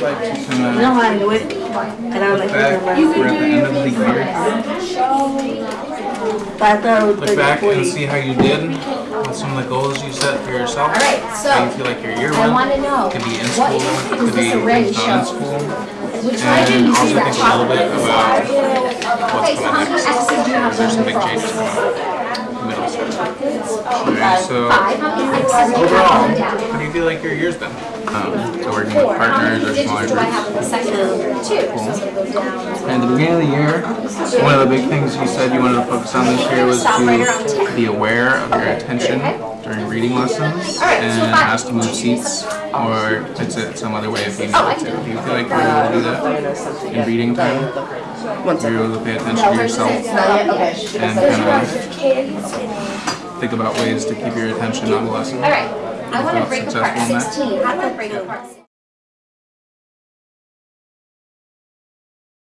to of No, I knew it. And I was like, back, we're at the end of the year. But I thought it was Look back and see how you did with some of the goals you set for yourself. All right, How you so feel like your year I want to know Could be in what school, could be this array not in school. Which one did And you also see think a little bit about Okay, so how coming next. X's do you have There's some big changes coming up. Middle school. Alright, so Five. How many X's do you overall, have on down? how do you feel like your year's been? Um, so working with partners or smaller digits do I have groups. in the second group? Two. So I'm gonna go down. And at the beginning of the year, one of the big things you said you wanted to focus on this year was to be aware of your attention during reading lessons and ask to move seats or fix it some other way if you needed to. Do you feel like you were able to do that in reading time? Were you able to pay attention to yourself and kind of think about ways to keep your attention on the lesson? All right. I want to break apart in that? 16. How do I break apart?